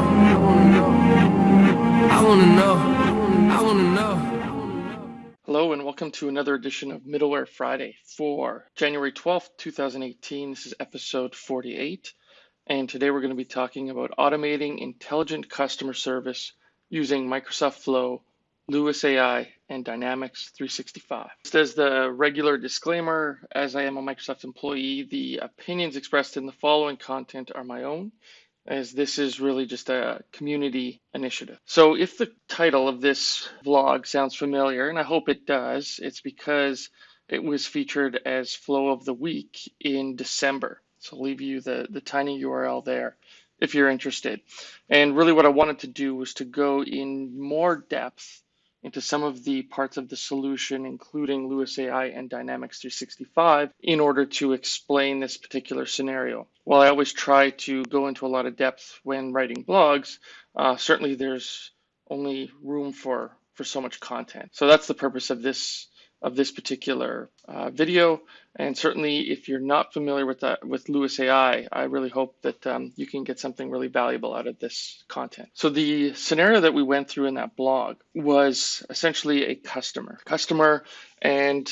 know. I wanna know. I wanna know. Hello and welcome to another edition of Middleware Friday for January 12th, 2018. This is episode 48. And today we're going to be talking about automating intelligent customer service using Microsoft Flow, LUIS AI, and Dynamics 365. Just as the regular disclaimer, as I am a Microsoft employee, the opinions expressed in the following content are my own, as this is really just a community initiative. So if the title of this vlog sounds familiar, and I hope it does, it's because it was featured as Flow of the Week in December. So I'll leave you the, the tiny URL there if you're interested. And really what I wanted to do was to go in more depth into some of the parts of the solution, including LUIS AI and Dynamics 365, in order to explain this particular scenario. While I always try to go into a lot of depth when writing blogs, uh, certainly there's only room for, for so much content. So that's the purpose of this of this particular uh, video. And certainly if you're not familiar with that with LUIS AI, I really hope that um, you can get something really valuable out of this content. So the scenario that we went through in that blog was essentially a customer. Customer and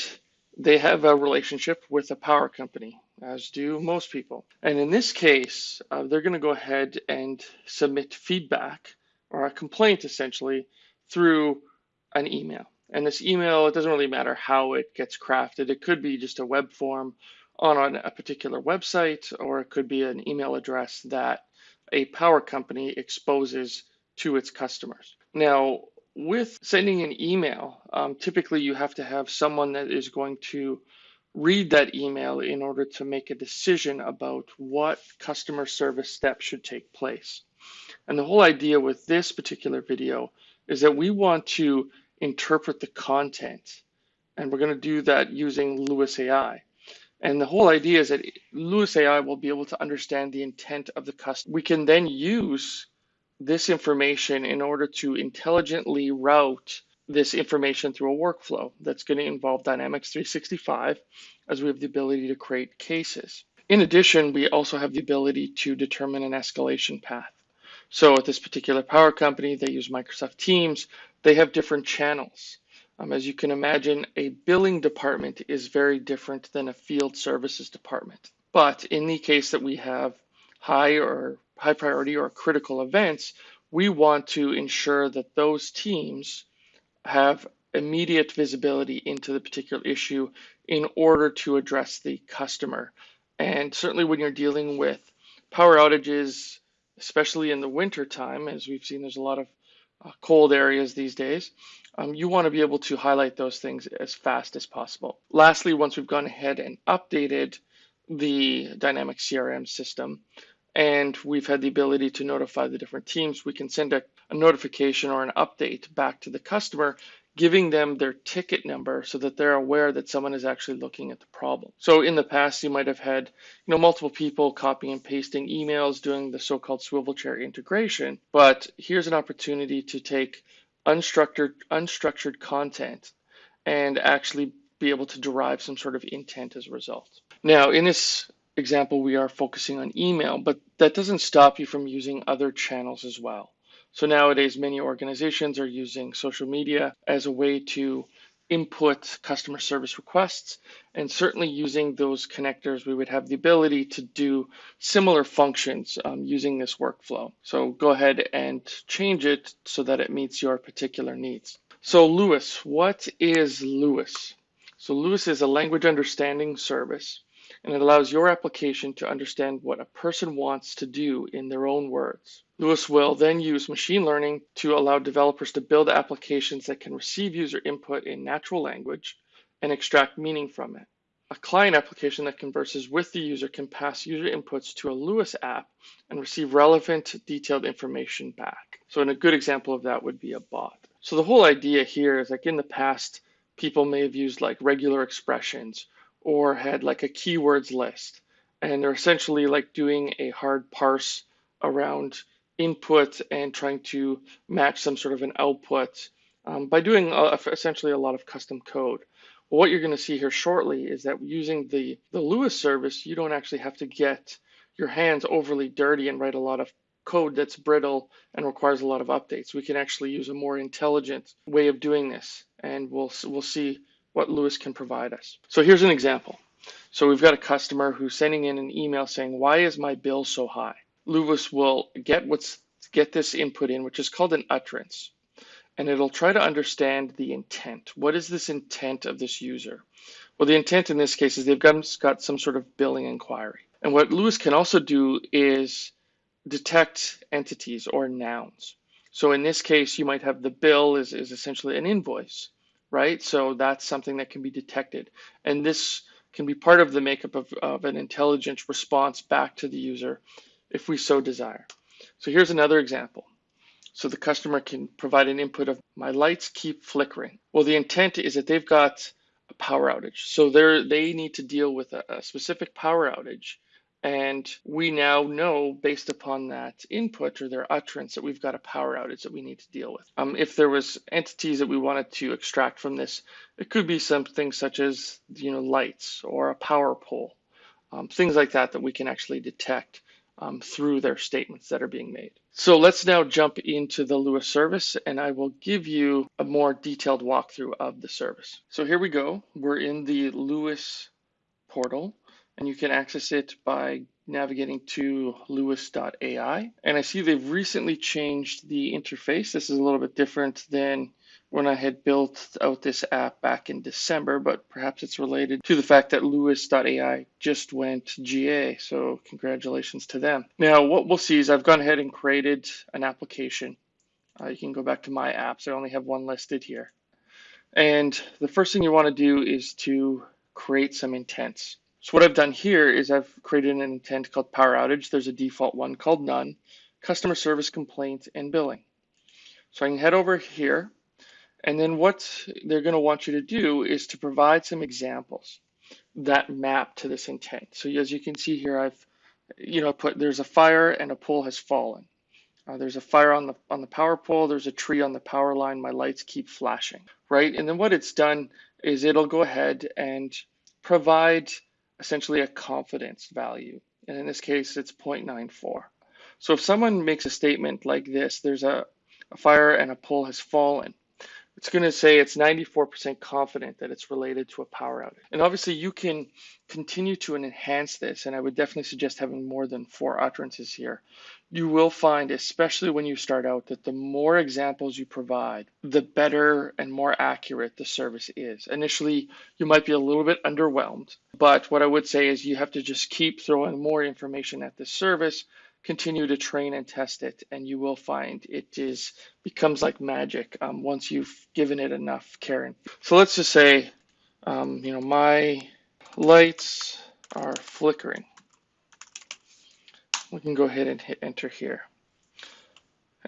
they have a relationship with a power company, as do most people. And in this case, uh, they're going to go ahead and submit feedback or a complaint essentially through an email. And this email, it doesn't really matter how it gets crafted. It could be just a web form on a particular website, or it could be an email address that a power company exposes to its customers. Now, with sending an email, um, typically you have to have someone that is going to read that email in order to make a decision about what customer service steps should take place. And the whole idea with this particular video is that we want to interpret the content. And we're going to do that using LUIS AI. And the whole idea is that LUIS AI will be able to understand the intent of the customer. We can then use this information in order to intelligently route this information through a workflow that's going to involve Dynamics 365 as we have the ability to create cases. In addition, we also have the ability to determine an escalation path. So at this particular power company, they use Microsoft Teams they have different channels. Um, as you can imagine, a billing department is very different than a field services department. But in the case that we have high or high priority or critical events, we want to ensure that those teams have immediate visibility into the particular issue in order to address the customer. And certainly when you're dealing with power outages, especially in the winter time, as we've seen, there's a lot of uh, cold areas these days, um, you want to be able to highlight those things as fast as possible. Lastly, once we've gone ahead and updated the dynamic CRM system, and we've had the ability to notify the different teams, we can send a, a notification or an update back to the customer giving them their ticket number so that they're aware that someone is actually looking at the problem. So in the past, you might have had you know multiple people copying and pasting emails doing the so-called swivel chair integration, but here's an opportunity to take unstructured unstructured content and actually be able to derive some sort of intent as a result. Now, in this example, we are focusing on email, but that doesn't stop you from using other channels as well. So nowadays, many organizations are using social media as a way to input customer service requests. And certainly using those connectors, we would have the ability to do similar functions um, using this workflow. So go ahead and change it so that it meets your particular needs. So LUIS, what is LUIS? So LUIS is a language understanding service and it allows your application to understand what a person wants to do in their own words. LUIS will then use machine learning to allow developers to build applications that can receive user input in natural language and extract meaning from it. A client application that converses with the user can pass user inputs to a LUIS app and receive relevant detailed information back. So in a good example of that would be a bot. So the whole idea here is like in the past, people may have used like regular expressions or had like a keywords list. And they're essentially like doing a hard parse around input and trying to match some sort of an output um, by doing essentially a lot of custom code. What you're going to see here shortly is that using the, the LUIS service, you don't actually have to get your hands overly dirty and write a lot of code that's brittle and requires a lot of updates. We can actually use a more intelligent way of doing this, and we'll we'll see what LUIS can provide us. So here's an example. So we've got a customer who's sending in an email saying, "Why is my bill so high?" LUIS will get what's get this input in, which is called an utterance, and it'll try to understand the intent. What is this intent of this user? Well, the intent in this case is they've got, got some sort of billing inquiry. And what LUIS can also do is detect entities or nouns. So in this case, you might have the bill is, is essentially an invoice, right? So that's something that can be detected. And this can be part of the makeup of, of an intelligent response back to the user if we so desire. So here's another example. So the customer can provide an input of my lights keep flickering. Well, the intent is that they've got a power outage. So they they need to deal with a, a specific power outage and we now know, based upon that input or their utterance, that we've got a power outage that we need to deal with. Um, if there was entities that we wanted to extract from this, it could be something such as you know lights or a power pole, um, things like that that we can actually detect um, through their statements that are being made. So let's now jump into the LUIS service and I will give you a more detailed walkthrough of the service. So here we go. We're in the LUIS portal and you can access it by navigating to luis.ai. And I see they've recently changed the interface. This is a little bit different than when I had built out this app back in December, but perhaps it's related to the fact that luis.ai just went GA. So congratulations to them. Now, what we'll see is I've gone ahead and created an application. Uh, you can go back to my apps. I only have one listed here. And the first thing you want to do is to create some intents. So what I've done here is I've created an intent called power outage. There's a default one called none, customer service complaint, and billing. So I can head over here, and then what they're going to want you to do is to provide some examples that map to this intent. So as you can see here, I've you know put there's a fire and a pole has fallen. Uh, there's a fire on the on the power pole. There's a tree on the power line. My lights keep flashing, right? And then what it's done is it'll go ahead and provide essentially a confidence value. And in this case, it's 0.94. So if someone makes a statement like this, there's a, a fire and a pole has fallen, it's going to say it's 94% confident that it's related to a power outage. And obviously you can continue to enhance this, and I would definitely suggest having more than four utterances here. You will find, especially when you start out, that the more examples you provide, the better and more accurate the service is. Initially, you might be a little bit underwhelmed, but what I would say is you have to just keep throwing more information at the service continue to train and test it and you will find it is becomes like magic um, once you've given it enough care so let's just say um, you know my lights are flickering. We can go ahead and hit enter here.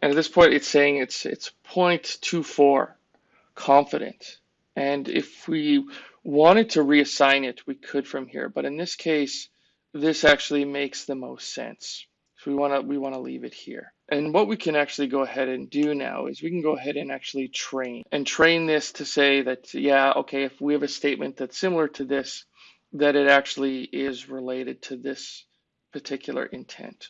And at this point it's saying it's it's 0.24 confident. And if we wanted to reassign it we could from here. But in this case this actually makes the most sense so we want to we want to leave it here. And what we can actually go ahead and do now is we can go ahead and actually train and train this to say that, yeah, okay, if we have a statement that's similar to this, that it actually is related to this particular intent.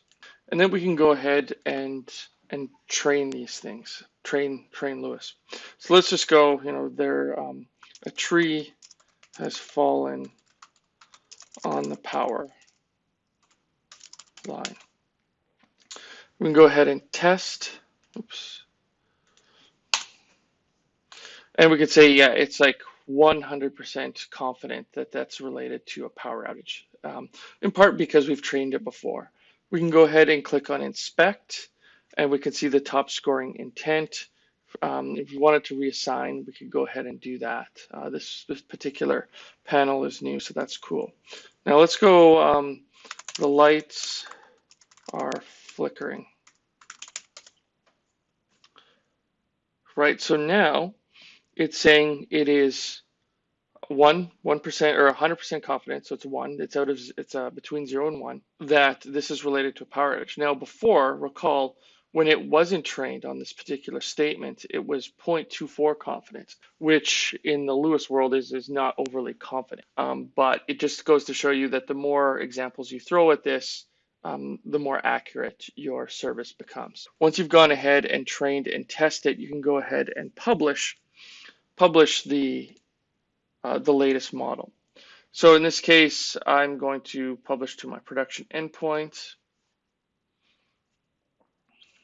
And then we can go ahead and and train these things, train train LUIS. So let's just go, you know, there um, a tree has fallen on the power line. We can go ahead and test. Oops. And we could say, yeah, it's like 100% confident that that's related to a power outage, um, in part because we've trained it before. We can go ahead and click on inspect, and we can see the top scoring intent. Um, if we wanted to reassign, we could go ahead and do that. Uh, this, this particular panel is new, so that's cool. Now let's go, um, the lights are flickering. right? So now it's saying it is one, one percent or a hundred percent confidence. So it's one. It's out of it's uh, between zero and one that this is related to a power outage. Now before, recall when it wasn't trained on this particular statement, it was 0.24 confidence, which in the LUIS world is is not overly confident. Um, but it just goes to show you that the more examples you throw at this, um, the more accurate your service becomes. Once you've gone ahead and trained and tested, you can go ahead and publish publish the uh, the latest model. So in this case, I'm going to publish to my production endpoint.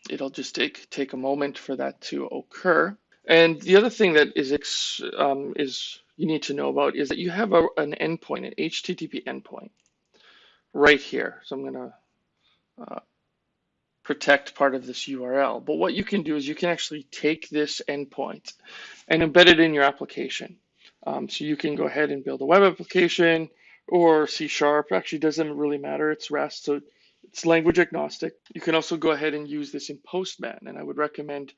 It'll just take take a moment for that to occur. And the other thing that is um, is you need to know about is that you have a, an endpoint, an HTTP endpoint, right here. So I'm going to protect part of this URL. But what you can do is you can actually take this endpoint and embed it in your application. Um, so you can go ahead and build a web application or C Sharp. Actually, doesn't really matter. It's REST, so it's language agnostic. You can also go ahead and use this in Postman, and I would recommend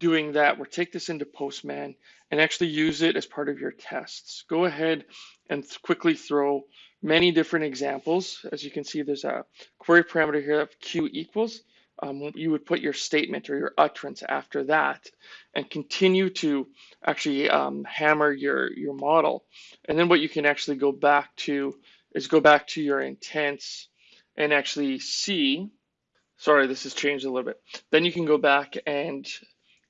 doing that or take this into Postman and actually use it as part of your tests. Go ahead and quickly throw many different examples. As you can see, there's a query parameter here of q equals. Um, you would put your statement or your utterance after that and continue to actually um, hammer your, your model. And then what you can actually go back to is go back to your intents and actually see, sorry, this has changed a little bit. Then you can go back and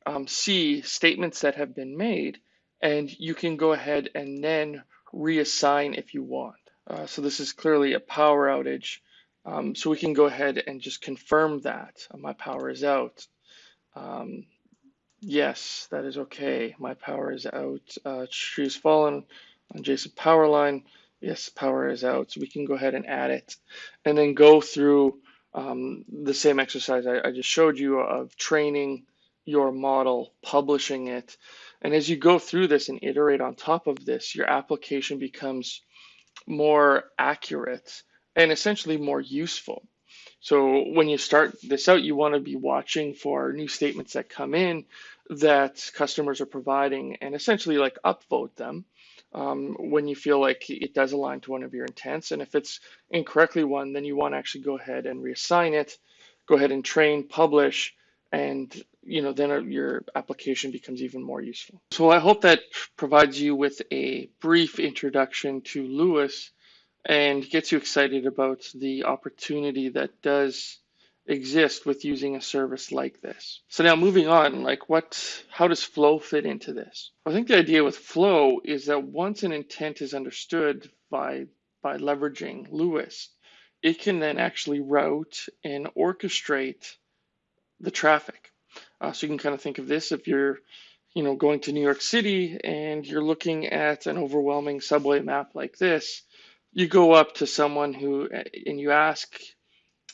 um, see statements that have been made and you can go ahead and then reassign if you want. Uh, so this is clearly a power outage. Um, so we can go ahead and just confirm that uh, my power is out. Um, yes, that is okay. My power is out. Uh, tree is fallen on Jason power line. Yes, power is out. So we can go ahead and add it and then go through um, the same exercise I, I just showed you of training your model, publishing it. And as you go through this and iterate on top of this, your application becomes more accurate and essentially more useful. So when you start this out, you want to be watching for new statements that come in that customers are providing and essentially like upvote them um, when you feel like it does align to one of your intents. And if it's incorrectly one, then you want to actually go ahead and reassign it, go ahead and train, publish, and you know then your application becomes even more useful. So I hope that provides you with a brief introduction to LUIS and gets you excited about the opportunity that does exist with using a service like this. So now moving on, like what, how does flow fit into this? I think the idea with flow is that once an intent is understood by, by leveraging LUIS, it can then actually route and orchestrate the traffic. Uh, so you can kind of think of this if you're, you know, going to New York City and you're looking at an overwhelming subway map like this, you go up to someone who and you ask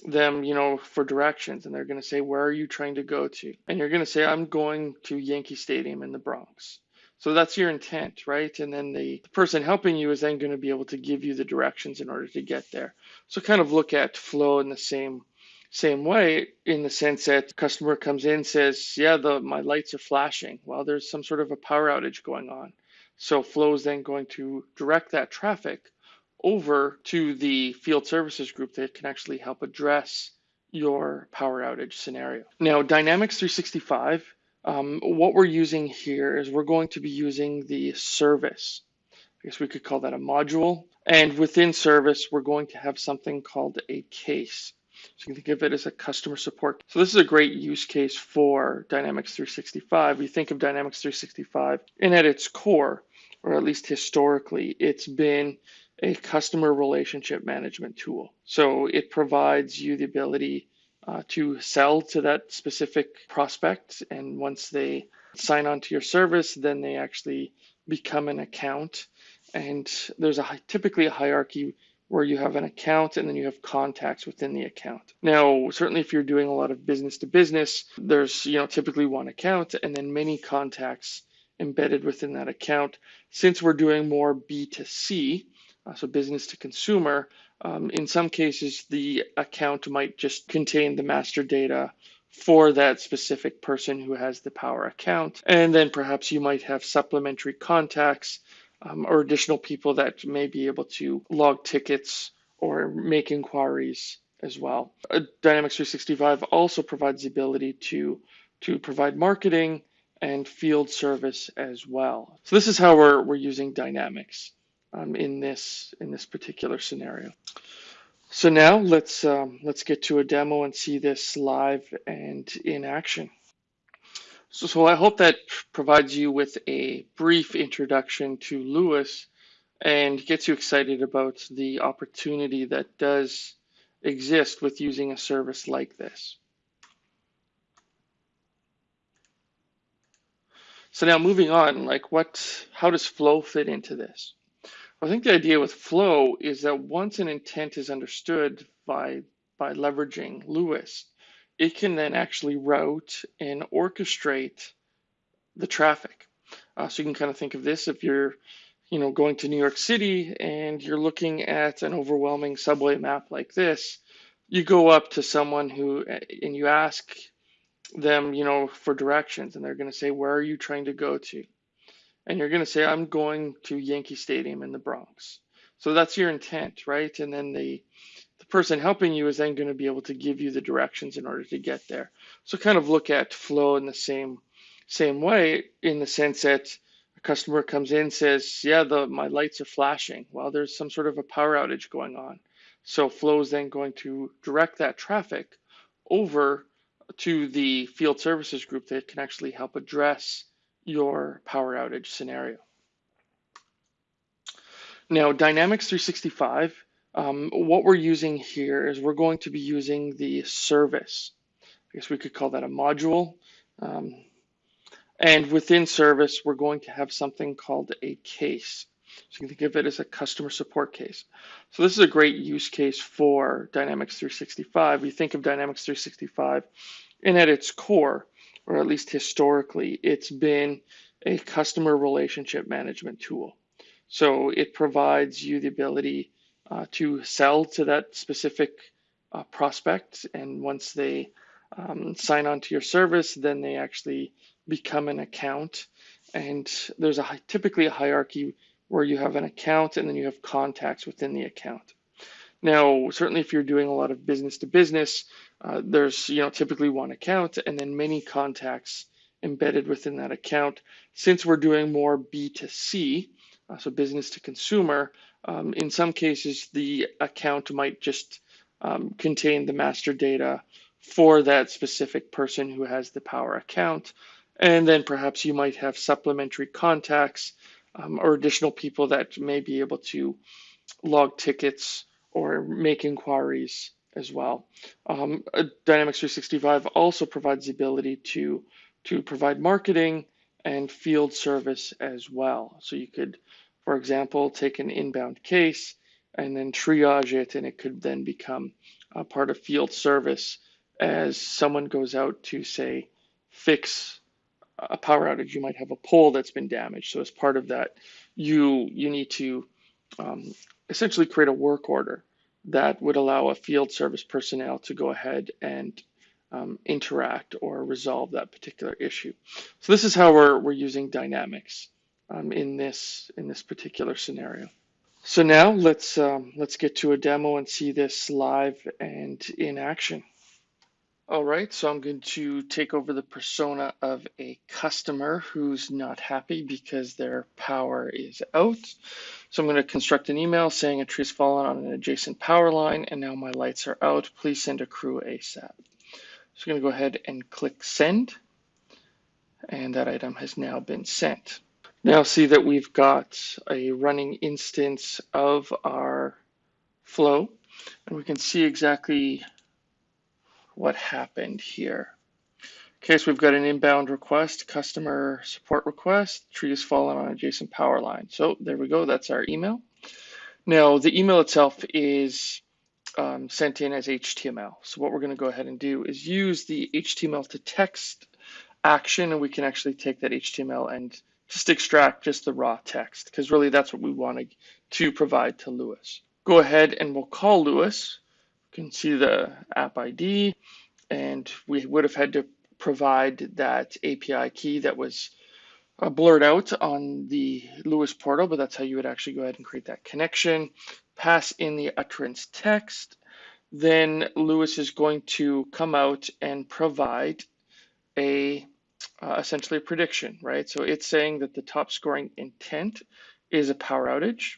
them, you know, for directions, and they're going to say, "Where are you trying to go to?" And you're going to say, "I'm going to Yankee Stadium in the Bronx." So that's your intent, right? And then the, the person helping you is then going to be able to give you the directions in order to get there. So kind of look at flow in the same same way in the sense that customer comes in says yeah the my lights are flashing. Well there's some sort of a power outage going on. So flow is then going to direct that traffic over to the field services group that can actually help address your power outage scenario. Now dynamics 365 um, what we're using here is we're going to be using the service. I guess we could call that a module. And within service we're going to have something called a case so you can think of it as a customer support. So this is a great use case for Dynamics 365. We think of Dynamics 365 and at its core, or at least historically, it's been a customer relationship management tool. So it provides you the ability uh, to sell to that specific prospect. And once they sign on to your service, then they actually become an account. And there's a typically a hierarchy where you have an account and then you have contacts within the account. Now, certainly if you're doing a lot of business to business, there's, you know, typically one account and then many contacts embedded within that account. Since we're doing more B2C, uh, so business to consumer, um, in some cases, the account might just contain the master data for that specific person who has the power account. And then perhaps you might have supplementary contacts um, or additional people that may be able to log tickets or make inquiries as well. Uh, Dynamics 365 also provides the ability to, to provide marketing and field service as well. So this is how we're, we're using Dynamics um, in, this, in this particular scenario. So now let's um, let's get to a demo and see this live and in action. So, so I hope that provides you with a brief introduction to LUIS and gets you excited about the opportunity that does exist with using a service like this. So now moving on, like what, how does flow fit into this? I think the idea with flow is that once an intent is understood by by leveraging LUIS, it can then actually route and orchestrate the traffic. Uh, so you can kind of think of this if you're, you know, going to New York City and you're looking at an overwhelming subway map like this, you go up to someone who and you ask them, you know, for directions, and they're going to say, "Where are you trying to go to?" And you're going to say, "I'm going to Yankee Stadium in the Bronx." So that's your intent, right? And then the the person helping you is then going to be able to give you the directions in order to get there. So kind of look at flow in the same same way in the sense that a customer comes in says, "Yeah, the my lights are flashing." Well, there's some sort of a power outage going on. So flow is then going to direct that traffic over to the field services group that can actually help address your power outage scenario. Now, Dynamics 365, um, what we're using here is we're going to be using the service. I guess we could call that a module. Um, and within service, we're going to have something called a case. So you can think of it as a customer support case. So this is a great use case for Dynamics 365. You think of Dynamics 365 and at its core, or at least historically, it's been a customer relationship management tool. So it provides you the ability uh, to sell to that specific uh, prospect. And once they um, sign on to your service, then they actually become an account. And there's a typically a hierarchy where you have an account and then you have contacts within the account. Now, certainly if you're doing a lot of business to business, uh, there's you know typically one account and then many contacts embedded within that account. Since we're doing more B2C, uh, so business to consumer, um, in some cases the account might just um, contain the master data for that specific person who has the power account. And then perhaps you might have supplementary contacts um, or additional people that may be able to log tickets or make inquiries as well. Um, Dynamics 365 also provides the ability to, to provide marketing and field service as well. So you could, for example, take an inbound case and then triage it, and it could then become a part of field service as someone goes out to, say, fix a power outage. You might have a pole that's been damaged. So as part of that, you you need to um, essentially create a work order that would allow a field service personnel to go ahead and um, interact or resolve that particular issue. So this is how we're, we're using dynamics um, in this in this particular scenario. So now let's um, let's get to a demo and see this live and in action. All right, so I'm going to take over the persona of a customer who's not happy because their power is out. So I'm going to construct an email saying a tree's fallen on an adjacent power line and now my lights are out. Please send a crew ASAP. So I'm going to go ahead and click send and that item has now been sent. Now see that we've got a running instance of our flow and we can see exactly what happened here. Okay, so we've got an inbound request, customer support request, tree has fallen on adjacent power line. So there we go, that's our email. Now the email itself is um, sent in as HTML. So what we're gonna go ahead and do is use the HTML to text action and we can actually take that HTML and just extract just the raw text because really that's what we wanted to provide to LUIS. Go ahead and we'll call LUIS You can see the app ID, and we would have had to provide that API key that was uh, blurred out on the LUIS portal, but that's how you would actually go ahead and create that connection. Pass in the utterance text. Then LUIS is going to come out and provide a uh, essentially a prediction, right? So it's saying that the top scoring intent is a power outage.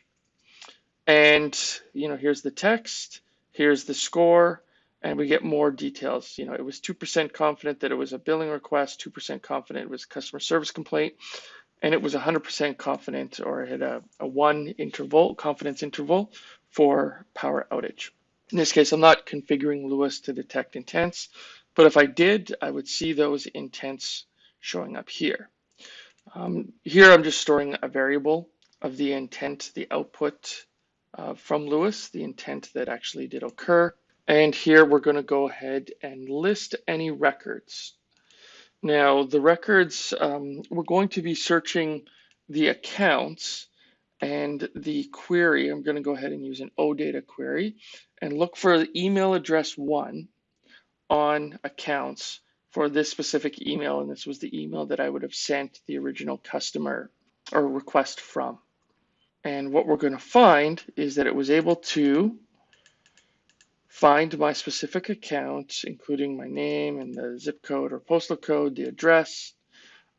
And, you know, here's the text Here's the score, and we get more details. You know, it was 2% confident that it was a billing request, 2% confident it was customer service complaint, and it was 100% confident or it had a, a one interval, confidence interval for power outage. In this case, I'm not configuring LUIS to detect intents, but if I did, I would see those intents showing up here. Um, here I'm just storing a variable of the intent, the output uh, from LUIS, the intent that actually did occur. And here we're going to go ahead and list any records. Now the records, um, we're going to be searching the accounts and the query. I'm going to go ahead and use an OData query and look for the email address one on accounts for this specific email. And this was the email that I would have sent the original customer or request from. And what we're going to find is that it was able to find my specific account, including my name and the zip code or postal code, the address,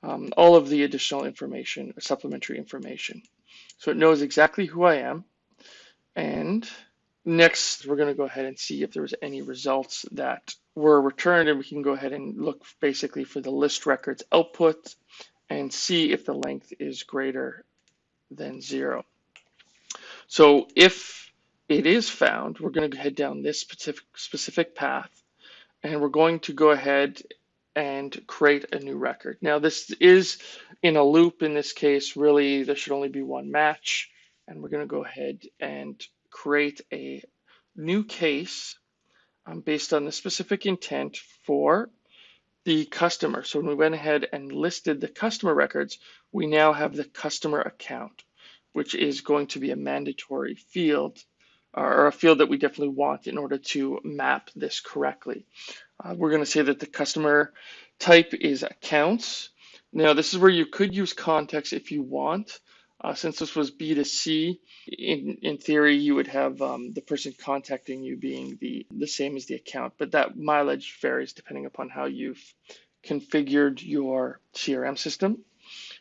um, all of the additional information, supplementary information. So it knows exactly who I am. And next, we're going to go ahead and see if there was any results that were returned. And we can go ahead and look basically for the list records output and see if the length is greater than zero. So if it is found, we're going to head down this specific, specific path and we're going to go ahead and create a new record. Now this is in a loop in this case, really there should only be one match and we're going to go ahead and create a new case um, based on the specific intent for the customer. So when we went ahead and listed the customer records, we now have the customer account, which is going to be a mandatory field or a field that we definitely want in order to map this correctly. Uh, we're going to say that the customer type is accounts. Now, this is where you could use context if you want. Uh, since this was B2C, in, in theory, you would have um, the person contacting you being the, the same as the account, but that mileage varies depending upon how you've configured your CRM system.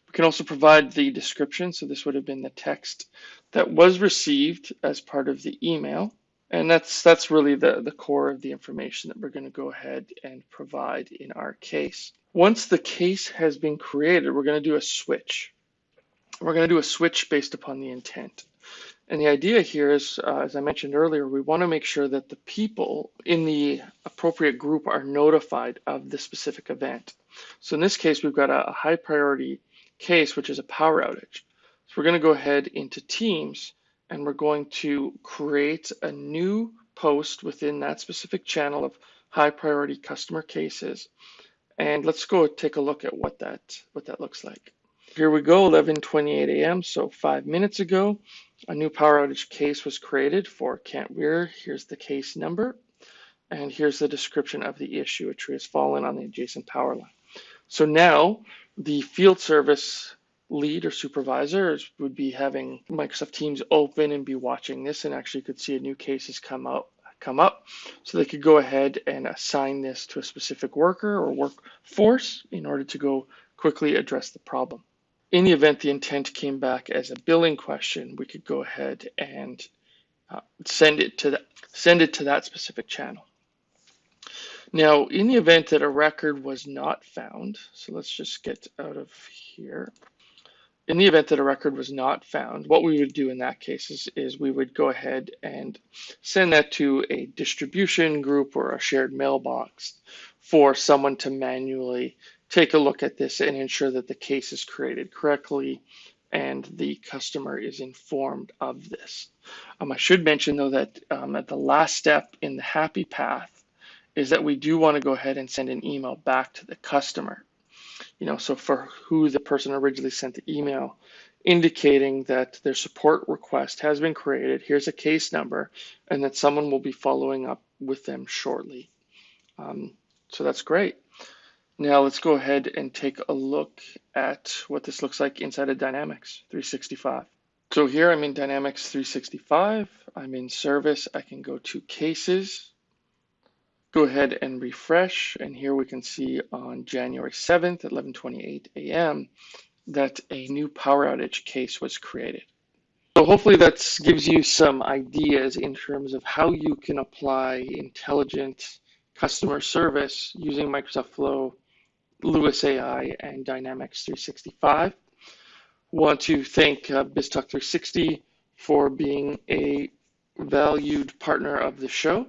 We can also provide the description. So this would have been the text that was received as part of the email. And that's that's really the, the core of the information that we're going to go ahead and provide in our case. Once the case has been created, we're going to do a switch. We're going to do a switch based upon the intent. And the idea here is, uh, as I mentioned earlier, we want to make sure that the people in the appropriate group are notified of the specific event. So in this case, we've got a, a high priority case, which is a power outage. So we're going to go ahead into Teams and we're going to create a new post within that specific channel of high priority customer cases. And let's go take a look at what that what that looks like. Here we go, 11:28 a.m. So five minutes ago, a new power outage case was created for Kent Weare. Here's the case number, and here's the description of the issue. A tree has fallen on the adjacent power line. So now the field service lead or supervisors would be having Microsoft Teams open and be watching this and actually could see a new case has come out come up. So they could go ahead and assign this to a specific worker or workforce in order to go quickly address the problem. In the event the intent came back as a billing question, we could go ahead and uh, send it to that send it to that specific channel. Now, in the event that a record was not found, so let's just get out of here in the event that a record was not found, what we would do in that case is, is, we would go ahead and send that to a distribution group or a shared mailbox for someone to manually take a look at this and ensure that the case is created correctly and the customer is informed of this. Um, I should mention though that um, at the last step in the happy path is that we do want to go ahead and send an email back to the customer you know, so for who the person originally sent the email, indicating that their support request has been created, here's a case number, and that someone will be following up with them shortly. Um, so that's great. Now let's go ahead and take a look at what this looks like inside of Dynamics 365. So here I'm in Dynamics 365. I'm in service. I can go to cases go ahead and refresh. And here we can see on January 7th at 11:28 a.m. that a new power outage case was created. So hopefully that gives you some ideas in terms of how you can apply intelligent customer service using Microsoft Flow, LUIS AI, and Dynamics 365. Want to thank uh, BizTalk 360 for being a valued partner of the show.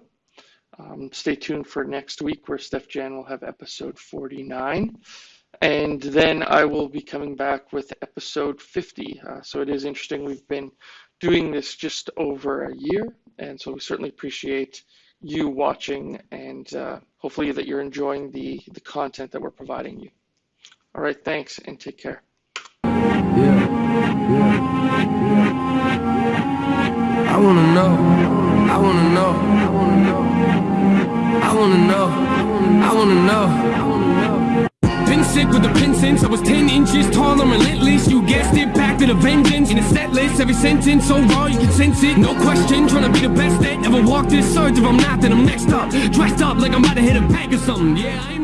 Um, stay tuned for next week where Steef-Jan will have episode 49. And then I will be coming back with episode 50. Uh, so it is interesting. We've been doing this just over a year. And so we certainly appreciate you watching and uh, hopefully that you're enjoying the, the content that we're providing you. All right, thanks and take care. Yeah, yeah, yeah. I wanna know, I wanna know, I wanna know, I wanna know, I wanna know. Sick with the pin since I was 10 inches tall and relentless. You guessed it, back to the vengeance. In a set list, every sentence so raw you can sense it. No question, trying to be the best that ever walked this earth. If I'm not, then I'm next up. Dressed up like I'm about to hit a bag or something. Yeah,